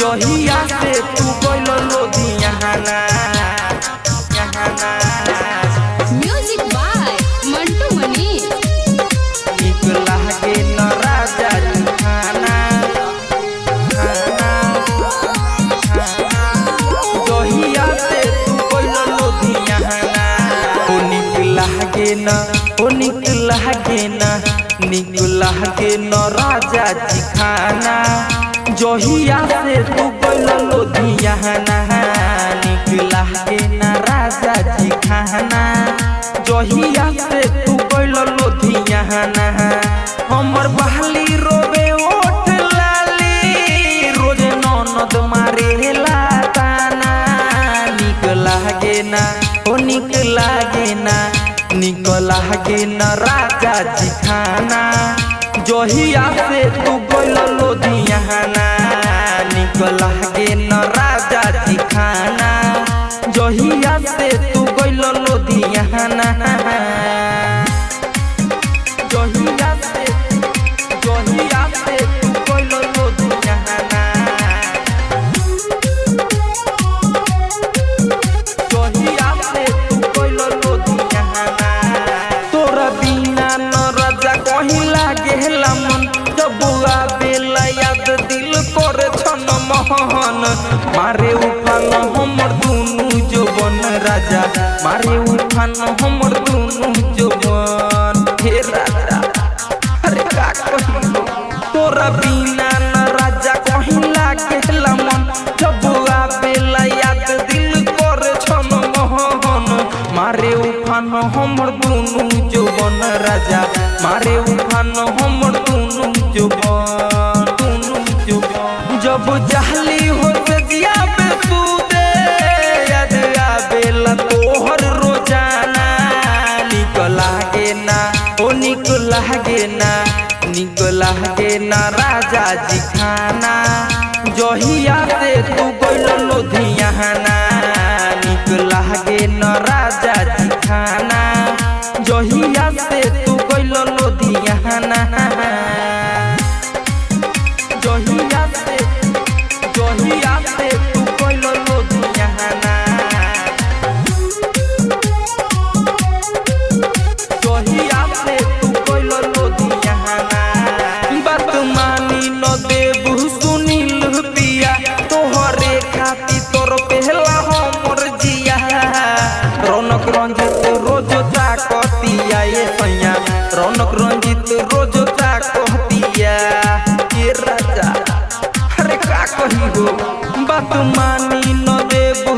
जहिया से तू गइल ना यहाना म्यूज़िक न ओ निक लागे न निक लागे न राजा जी खाना जहिया से तू गइल लुधियाना, निक लागे न राजा जी खाना जहिया से तू गइल लुधियाना, हमर बहाली रोबे ओठ लाली, रोज ननद मारे ताना निक लागे ना ओ निक लागे ना निक के न राजा जी खाना जोहिया से तू मोहन मारे उफान हमर दुनु जवन राजा। मारे उफान हमर दुनु जवन। हे राजा, अरे का कहिलो? तोरा बिना न राजा कहीं लागेला मन। जब आवेला याद दिल करे छन मोहन। मारे उफान हमर दुनु जवन राजा। मारे उफान हमर दुनु जवन। जब जहली हो जगिया पे याद तोहर रोज़ाना। निक लागे ना, ओ निक लागे ना निक लागे ना राजा जी खाना जहिया से तू गइल लुधियाना रोज ताकतिया ये सैया। रौनक रंजित रोज ताकतिया ये राजा अरे का कही हो बात मानी न देबू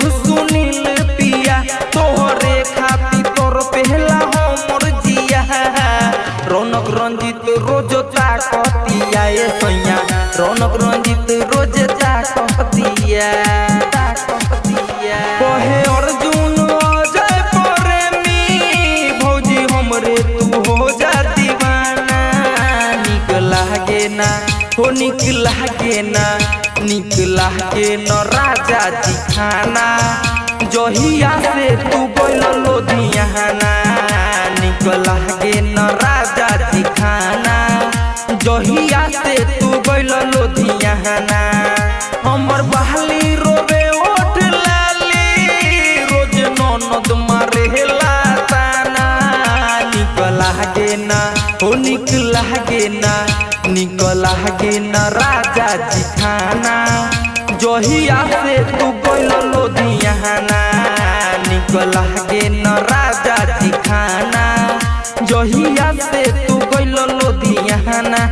पिया। तोहरे खाती तोर पहला हमर जिया। रौनक रंजित रोज ताकतिया ये सैया। रौनक रंजित रोज ताकतिया हो निक लागे ना निक लागे न राजा जी खाना जहिया से तू गइल लुधियाना निक लागे न राजा जी खाना जहिया से तू गइल लुधियाना हमर बहाली रोबे ओठ लाली। रोज ननद मारे ताना निक लागे ना हो निक लागे ना। निक लागे न राजा जी खाना जोहिया से तू गइल लोधियाना निक गे न राजा जी खाना जोहिया से तू गइल लुधियाना